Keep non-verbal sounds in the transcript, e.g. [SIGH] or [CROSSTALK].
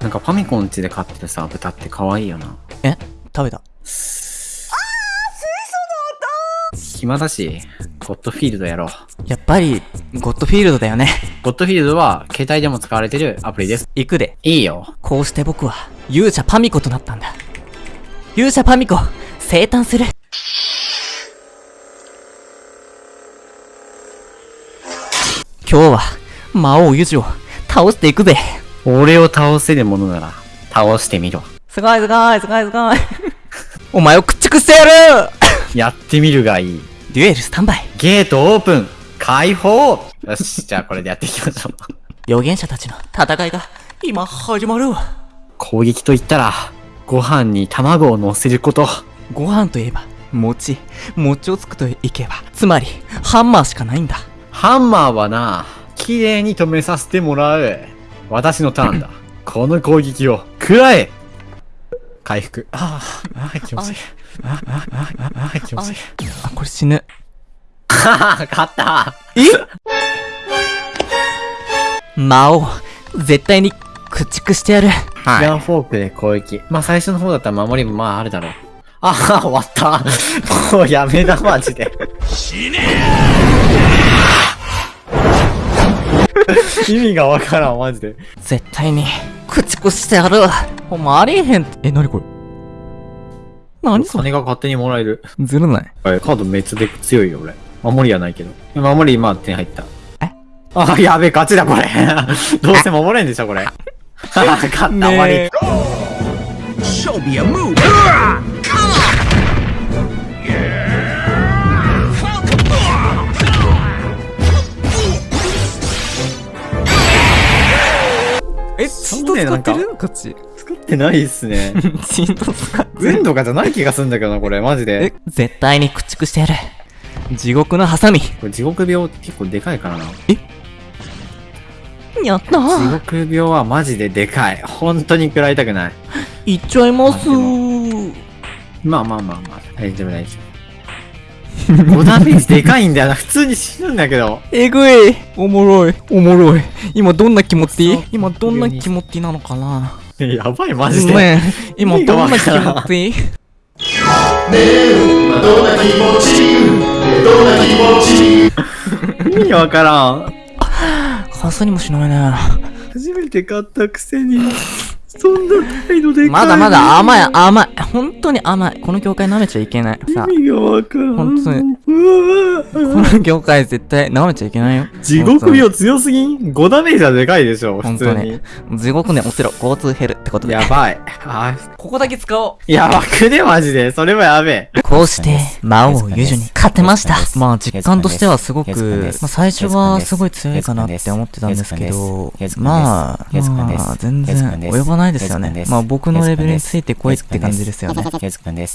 なんかファミコン家で飼ってるさ、豚って可愛いよな。え？食べた？暇だし、ゴッドフィールドやろう。やっぱり、ゴッドフィールドだよね。ゴッドフィールドは携帯でも使われてるアプリです。行くで。いいよ。こうして僕は、勇者パミコとなったんだ。勇者パミコ、生誕する。今日は、魔王ユジを倒していくぜ。俺を倒せるものなら、倒してみろ。すごいすごいすごいすごい。[LAUGHS] お前を駆逐してやるやってみるがいい。デュエルスタンバイ。ゲートオープン解放よし、じゃあこれでやっていきましょう。預言者たちの戦いが、今始まる。攻撃といったら、ご飯に卵を乗せること。ご飯といえば、餅。餅をつくといけば、つまり、ハンマーしかないんだ。ハンマーはな、綺麗に止めさせてもらう。私のターンだ。この攻撃を、食らえ回復。ああ、ああ、気持ちいい。ああ、ああ、ああ、気持ちいい。あ、これ死ぬ。はは、勝った魔王、絶対に駆逐してやる。はガンフォークで攻撃。まあ最初の方だったら守りもまああるだろう。ああ、終わった。[LAUGHS] もうやめだ、マジで。死ね [LAUGHS] 意味がわからん、マジで。絶対に、駆逐してやる。お前ありえへん。え、なにこれ？何それ？金が勝手にもらえる。ずるない。カードめっちゃで強いよ、俺。守りはないけど。守り今点入った。え？あ、やべえ、勝ちだ、これ。[LAUGHS] どうせ守れんでしょ、これ。[LAUGHS] 勝った、終わり。え、チート使ってる？こっち。作ってないっすね。[LAUGHS] チート使って運とかじゃない気がするんだけどな、これ、マジでえ。、絶対に駆逐してやる。地獄のハサミ。これ地獄病結構でかいからな。やった地ー。獄病はマジででかい。本当に食らいたくない。[LAUGHS] いっちゃいますまあー。まあまあまあまあ、大丈夫大丈夫。[LAUGHS] 5ダメージでかいんだよな。普通に死ぬんだけど。えぐい。おもろい。おもろい。今どんな気持ち？今どんな気持ちなのかな？やばい、マジで。ねえ今どんな気持ち？意味わからん。[LAUGHS] かすにもしないね。初めて買ったくせに、そんな態度でかい。まだまだ甘い甘い。本当に甘い。この業界舐めちゃいけない。さ意味がわからん。本当に。うわこの業界絶対舐めちゃいけないよ。地獄病強すぎん ?5 ダメージはでかいでしょ、普本通に。当に。地獄ね落ちろ。交通減るってことで。やばい。あここだけ使おう。やばくね、マジで。それはやべえ。こうして、魔王ユジュに勝てました。まあ実感としてはすごく、まあ最初はす。ごい強いかなって思ってたんですけど、まあ、まあ全然及ばないですよね。まあ僕のレベルについてこいって感じですよね。ゆずくんです。